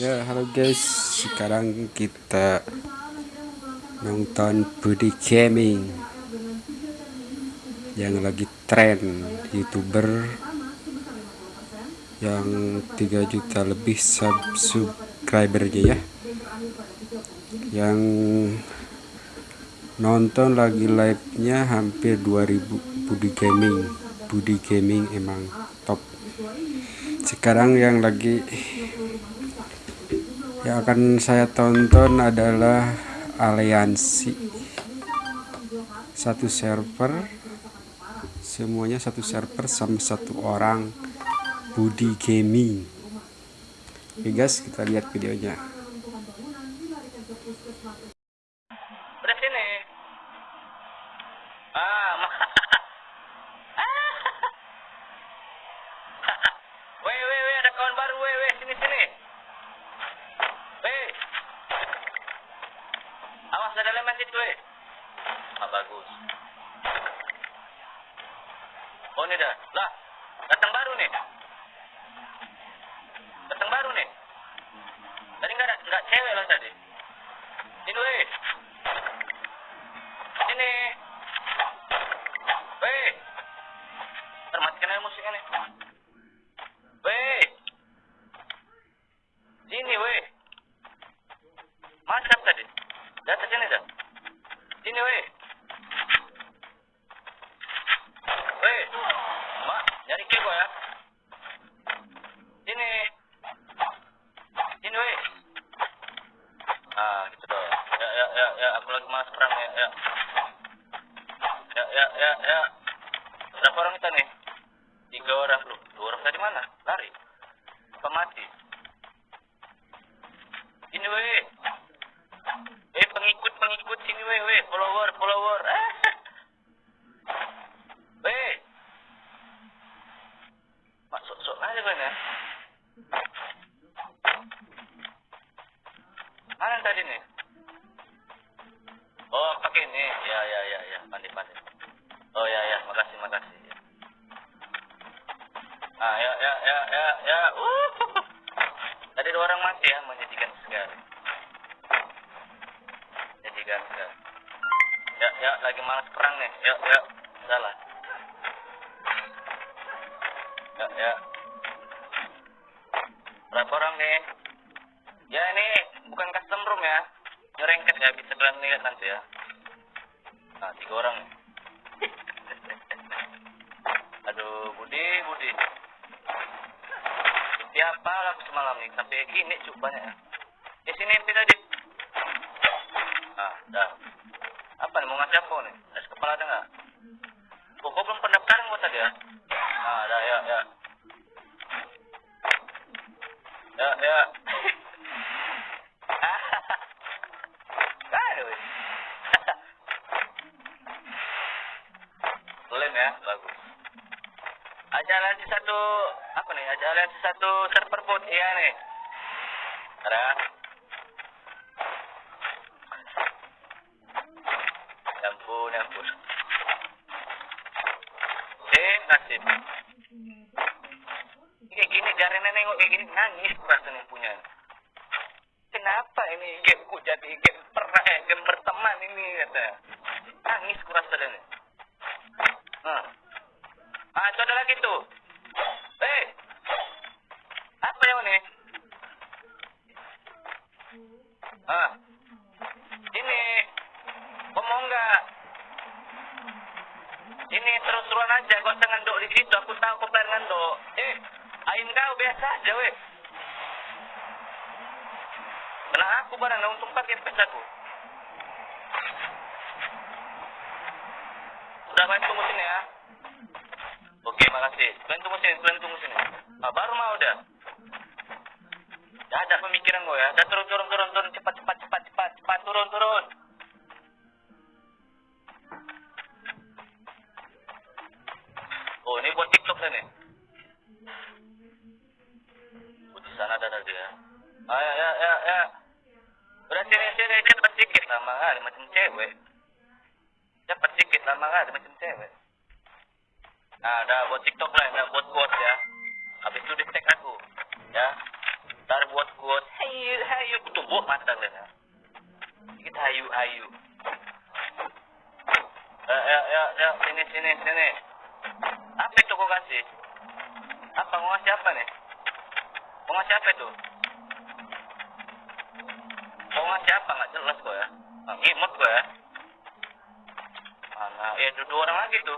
Ya halo guys. Sekarang kita nonton Budi Gaming yang lagi tren youtuber yang 3 juta lebih sub subscribernya ya. Yang nonton lagi live nya hampir 2000 Budi Gaming. Budi Gaming emang top. Sekarang yang lagi yang akan saya tonton adalah aliansi. Satu server semuanya satu server sama satu orang. Budi Gaming. Oke guys kita lihat videonya situ eh. Ah, bagus. Oh ini dah. Lah, datang baru nih. Datang baru nih. Tadi nggak ada nggak cewek lah tadi. Ini. Termatikan aja musiknya nih. Sini. Mana tadi? Di atas sini dah. Sini weh. Weh. Mak, nyari kebo ya. Sini. Sini weh. Ah, gitu dong. Ya, ya, ya, ya. Aku lagi malas perang ya, ya. Ya, ya, ya, ya. Berapa orang kita nih? Tiga orang lu. Dua orang tadi mana? Lari. Apa mati? Ini weh. Eh pengikut pengikut sini weh weh follower follower. Weh. Masuk sok aja kan ya. Mana yang tadi nih? Oh pakai ini. Ya ya ya ya pandai pandai. Oh ya ya makasih makasih. Ya. Ah ya ya ya ya ya. Uh. Tadi dua orang mati ya menyedihkan sekali. Menyedihkan sekali. Ya ya lagi malas perang nih. Ya ya salah. Ya ya. Berapa orang nih? Ya ini bukan custom room ya. Nyerengket ya bisa kalian lihat nanti ya. Nah tiga orang. nih. Aduh Budi Budi. Siapa aku semalam nih sampai gini cuk banyak ya. Eh sini MP tadi. Ah, dah. Apa nih mau ngasih apa nih? Es kepala ada nggak? Oh, kok belum pendaftaran gua tadi ya? Ah, dah ya ya. Ya ya. Aduh. Lem ya, bagus. Aja aliansi satu apa nih? Aja aliansi satu server bot iya nih. Ada. Ya ampun, ya ampun. Nasib. Kayak gini, jari nengok kayak gini nangis rasanya punya. Kenapa ini gameku jadi game pernah eh game berteman ini kata. Nangis kurasa dan. Nah. Ah, itu ada lagi tuh. Eh. Apa yang ini? Ah. Ini. Kau mau enggak? Ini terus-terusan aja, jangan ngendok di situ. Aku tahu kau pengen ngendok. Eh, ain kau biasa aja, weh. Kena aku barang, untung pakai pes aku. Udah main tunggu sini ya. Oke, makasih. Kalian tunggu sini, kalian tunggu sini. Ah, baru mau udah. Ya ada pemikiran gue ya. Dah turun, turun, turun, turun. Cepat, cepat, cepat, cepat, cepat. Turun, turun. Oh, ini buat TikTok dah nih. Oh, di sana ada ada ya. Ah, ya, ya, ya, ya. Udah sini, sini. Cepat sedikit. Lama kali, macam cewek. Cepat sedikit. Lama kali, macam cewek. Nah, ada buat TikTok lah, ada buat quote ya. Habis itu di tag aku, ya. Ntar buat quote, hey hayu kutumbuk mata kalian ya sedikit hayu hayu ya ya ya ya sini sini sini apa itu kau kasih? Apa? Mau ngasih apa nih? Mau ngasih apa itu? Mau ngasih apa? Nggak jelas kok ya. Nah, ngimut kok ya. Mana ya dua, orang lagi tuh.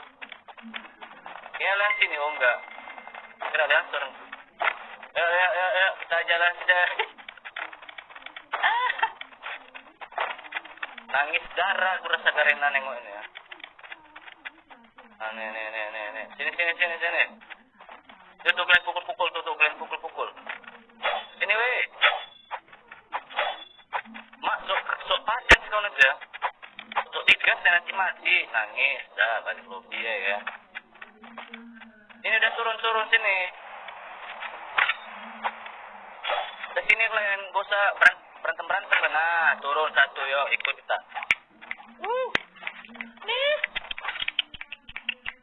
Ya lihat sini oh enggak kira lihat seorang tuh ya ya ya ya. Kita jalan saja. Nangis darah aku rasa karena nengok ini ya nih nih nih nih nih. Sini sini sini sini. Tuh kalian pukul pukul tuh kalian pukul pukul ini weh. Mak sok sok padan kau aja sok digas dan nanti mati. Nangis. Dah balik lobby ya ya. Ini udah turun turun sini. Ke sini kalian gak usah berantem berantem nah turun satu yuk ikut kita uh nih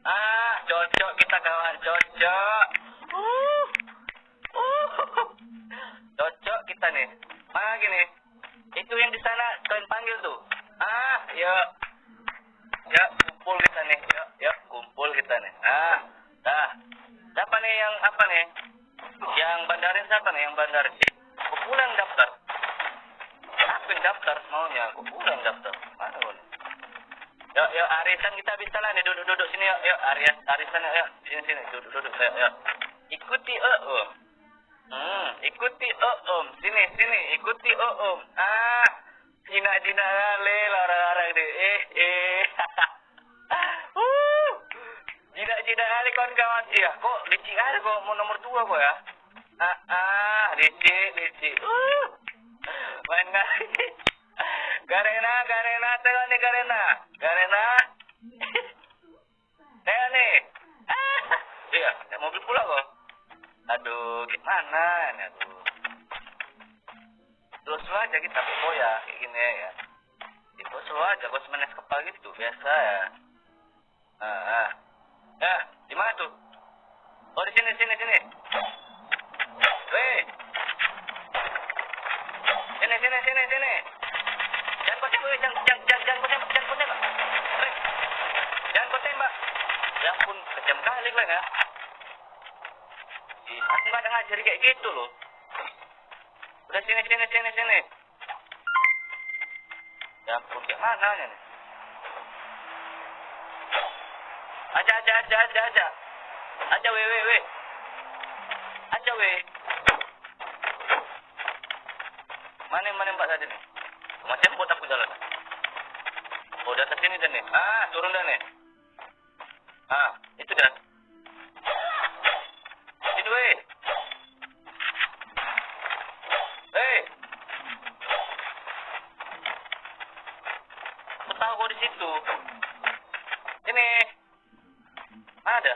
ah cocok kita kawan cocok uh uh cocok kita nih mana gini itu yang di sana kalian panggil tuh ah yuk ya kumpul kita nih yuk yuk kumpul kita nih ah dah siapa nih yang apa nih yang bandarin siapa nih yang bandarin sih kok pulang daftar aku yang daftar maunya aku pulang daftar mana lu yuk yuk arisan kita bisa lah nih duduk duduk sini yuk yuk arias arisan yuk, yuk sini sini duduk duduk yuk yuk ikuti eh om hmm ikuti eh om. Sini sini. Ikuti eh om. Ah Cina Cina le larang larang deh. Eh eh. Uh. Cina Cina kali kawan kawan iya kok licik ada kok mau nomor dua kok ya? Ah ah licik licik. Uh. Main kali Garena Garena tengok nih Garena. Garena. Tengok nih. Ah iya mobil pula kok. Aduh gimana aja kita bawa ya kayak gini ya itu slow aja gue semenes kepala gitu biasa ya ah, ah. ya di mana tuh oh di sini sini sini Weh. Sini sini sini sini. Jangan kau tembak, jangan jangan jangan jangan kau tembak, jangan kau tembak. Jangan kau tembak. Ya ampun, kejam kali kalian ya. Aku nggak ada ngajari kayak gitu loh. Udah sini sini sini sini. Ya ampun, mana nih? Aja aja aja aja aja. Aja weh weh weh. Aja weh. Mana mana mbak tadi nih? Macam buat aku jalan. Oh, di atas sini dan nih. Ah, turun dah nih. Ah, itu dah. Itu weh. Hei. Aku tahu kau di situ. Ini. Ada.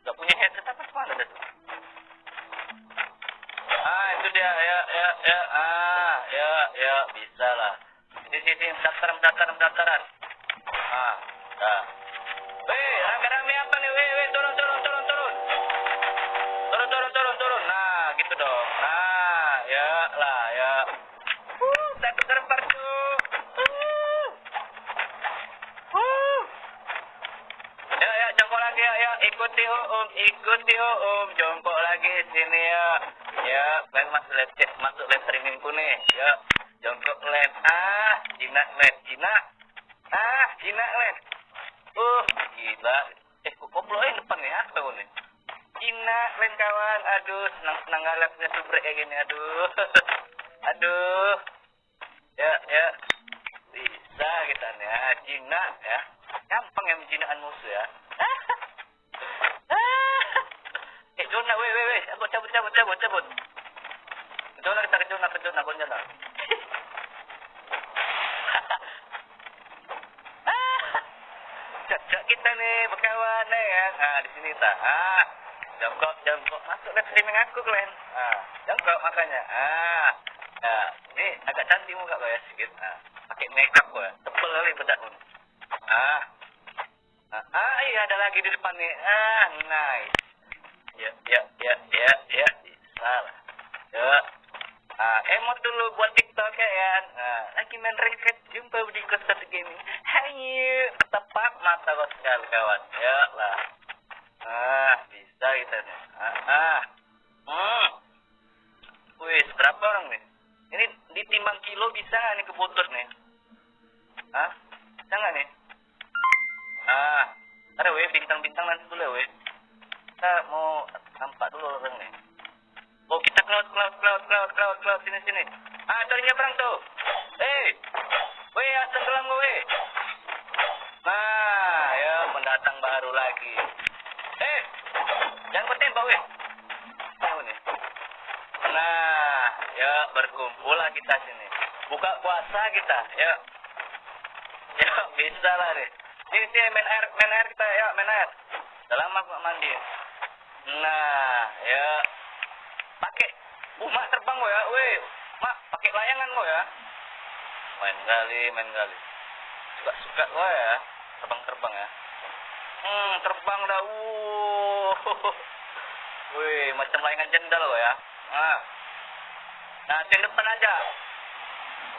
Gak punya headset apa mana dah tuh? Ah, itu dia. Ya, ya, ya. Ah, ya, ya. Bisa lah. Di sini, mendaftar, mendaftar, mendaftaran. Ah, dah. Weh, rame-rame apa nih? Weh, weh, turun, turun, turun, turun. Turun, turun, turun, turun. Nah, gitu dong. Nah, ya lah, ya. Uh, satu server tuh. Uh. Uh. Ya, ya, jongkok lagi ya, ya. Ikuti om, ikuti om. Jongkok lagi sini ya. Ya, kalian masuk lab chat, masuk lab trainingku nih. Ya, jongkok lab. Ah, jinak lab, jinak. Ah, jinak lab. Uh, gila. Eh, kok koploin depan nih? Apa ini? Jinak, kalian kawan. Aduh, senang-senang punya subrek kayak gini. Aduh. Aduh. Ya, ya. Bisa kita nih ya. Jinak ya. Gampang ya menjinakkan musuh ya. eh, Jona, weh, weh, weh. Aku cabut, cabut, cabut, cabut. Jona, kita ke Jona, ke Jona, ke Jona. Cocok kita nih, berkawan nih ya. Nah, tak. Ah, jongkok, jongkok. Masuk live streaming aku, kalian. Ah, jongkok makanya. Ah, ya. Ini agak cantik muka kau ya, sedikit. Ah, pakai makeup kau ya. Tebel kali bedakmu. Ah, ah, ah, iya ada lagi di depan nih. Ah, nice. Ya, ya, ya, ya, ya. Bisa lah. Ya. buat TikTok ya kan. Nah, lagi main ranked jumpa di satu gaming. Hayu, tepat mata kau sekali kawan. Ya lah. Ah, bisa kita nih. Ah. Hmm. Wih, berapa orang nih? Ini ditimbang kilo bisa nggak nih keputus nih? Hah? Bisa nggak nih? Ah, ada weh bintang-bintang nanti dulu ya weh. Kita mau nampak dulu orang nih. Oh kita cloud cloud cloud cloud cloud cloud sini sini. Puasa kita, ya. Ya bisa lah deh. Sini sini main air, main air kita ya, main air. Udah lama aku mandi. Nah, ya. Pakai uh mak terbang kok ya. Weh mak pakai layangan kok ya. Main kali main kali suka suka kok ya. Terbang terbang ya. Hmm terbang dah uh weh macam layangan jendal kok ya. Ah nah yang depan aja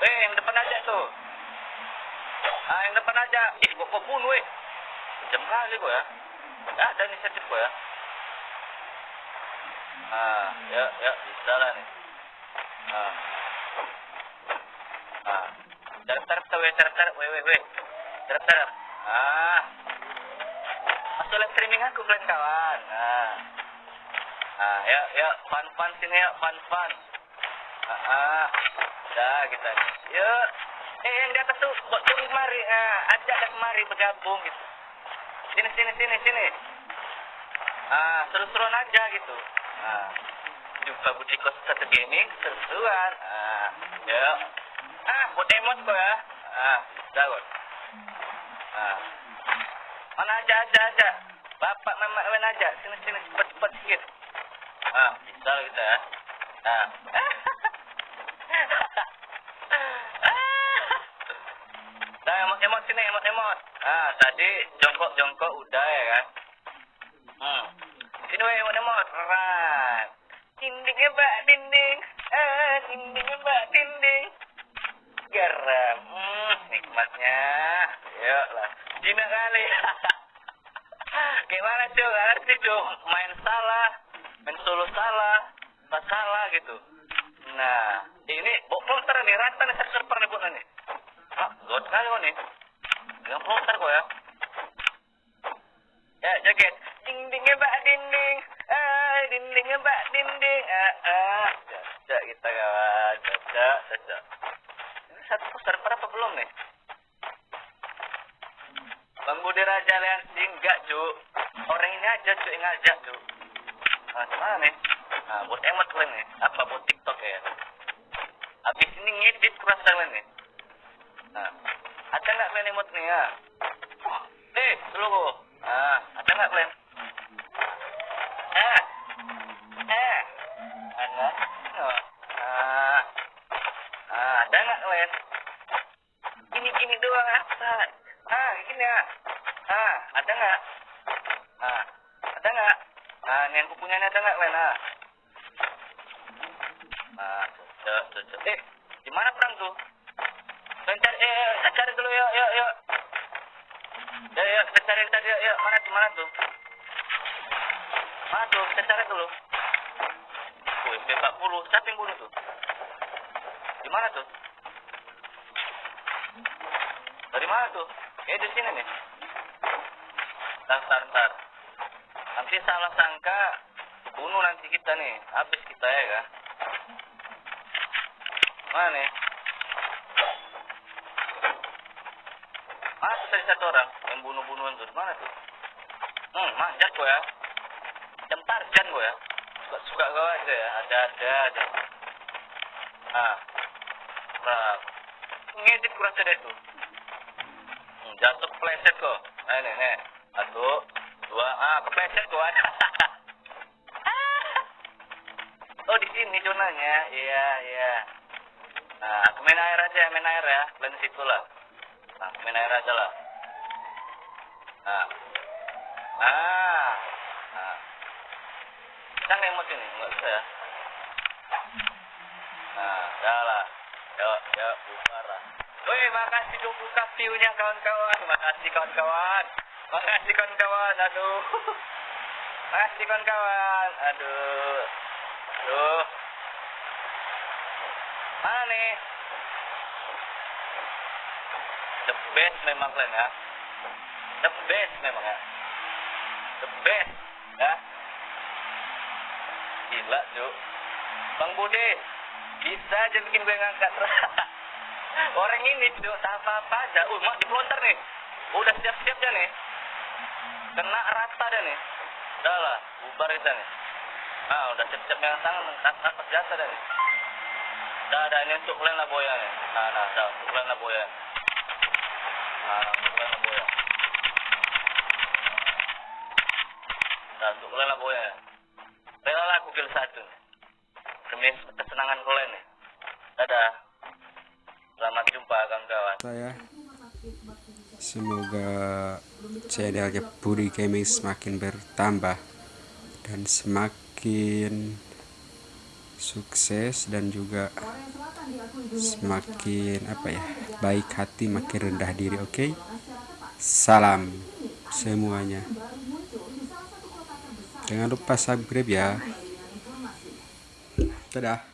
weh yang depan aja tuh ah yang depan aja ih gua kebun weh jam kali kok ya ada inisiatif kok ya Ah, ya, ya, bisa lah nih. Ah. Ah. Tarap tarap ya, tarap tarap, weh weh weh. Tarap tarap. Ah. Masuk live streaming aku kalian kawan. Ah. Ah, ya, ya, fun fun sini ya, fun fun. Ah, ah. Dah kita. Ya. Eh, yang di atas tuh, buat turun kemari. Ah, ajak dah kemari bergabung gitu. Sini, sini, sini, sini. Ah, seru-seruan aja gitu. Nah, jumpa Budi Kos satu gaming seruan. Ah, ya. Ah, buat emot kok ya. Ah, bisa kok. Ah. Mana aja aja aja. Bapak mama main aja. Sini sini cepat cepat sikit. Ah, bisa kita. Ah. Nah, emot sini emot emot. Ah, tadi jongkok jongkok udah ya kan. Hmm. Sini weh emot emot. Right. Dindingnya mbak dinding. Ah, dindingnya mbak dinding. Garam. Hmm, nikmatnya. Yuk lah. Cina kali. Gimana cuy? Gak ngerti cuy. Main salah. Main solo salah. Pas salah gitu. Nah, ini bok monster nih. Rata nih server nih buat nih. Ah, god kali kok nih. Dengan monster kok ya. Ya, joget. Dindingnya mbak dinding. Ah, dindingnya mbak dinding. Ah, ah. Jajak kita kawan. Jajak, jajak. Ini satu server apa belum nih? Bang Budi Raja Leansi enggak, Cuk. Orang ini aja, Cuk, yang ngajak, Cuk. Nah, mana nih? Nah, buat emot kalian nih. Apa buat TikTok ya? Habis ini ngedit kurasa kalian nih. Nah, ada nggak kalian emot nih ya? Eh, dulu. Ah, ada nggak kalian? Eh, eh, ada? Oh. Ah, ah, ada nggak kalian? Gini-gini doang apa? Ah, gini ya. Ah, ada nggak? Ah, ada nggak? Ah, ini yang kupunya ada nggak kalian? Ah, ah, cocok, cocok. Eh, di mana perang tuh? Cari, eh, eh, kita cari dulu yuk, yuk, yuk. Ya, ya, kita cari tadi, yuk, yuk. Mana tuh, mana tuh? Mana tuh, kita cari dulu. Oh, MP40, siapa yang bunuh tuh? Di mana tuh? Dari mana tuh? Eh, di sini nih. Ntar, ntar. Nanti salah sangka, bunuh nanti kita nih. Habis kita ya, kan? Mana nih? Mana tuh tadi satu orang yang bunuh-bunuhan tuh? Mana tuh? Hmm, manjat kok ya. Jam tarjan kok ya. Suka-suka kau aja ya. Ada-ada aja. Ah. Nah. Ngedit kurasa deh tuh. Hmm, jatuh kepleset kok. Nah, ini, nih. Satu, dua, ah, kepleset ada. oh, di sini zonanya. Iya, iya. Nah, aku main air aja, main air ya. Di situ lah. Nah, main air aja lah. Nah. Ah. Nah. Bisa nggak ini? Nggak bisa ya. Nah, ya lah. ya bubar lah Woi, makasih 20 view-nya kawan-kawan. Makasih kawan-kawan. Makasih kawan-kawan. Aduh. Makasih kawan-kawan. Aduh. Aduh. Mana nih? The best memang kalian ya. The best memang ya. The best ya. Gila, Cuk. Bang Budi, bisa aja bikin gue ngangkat. Orang ini, Cuk, tak apa-apa aja. Uh, mak dipelontar nih. Udah siap-siap dah nih. Kena rata dah nih. Udah lah, bubar kita nih. Ah, udah siap-siap yang tangan, nafas jasa dah nih. Dah, dah, ini untuk kalian lah boya nih. Nah, nah, dah, untuk kalian lah boya. Nah, nah, untuk kalian lah boya. Dah, untuk kalian lah boya. Rela lah aku kill satu. Demi kesenangan kalian nih. Dadah. Selamat jumpa kawan-kawan. saya semoga channelnya Budi Gaming semakin bertambah dan semakin sukses dan juga semakin apa ya baik hati makin rendah diri oke? Salam semuanya. Jangan lupa subscribe ya. Dadah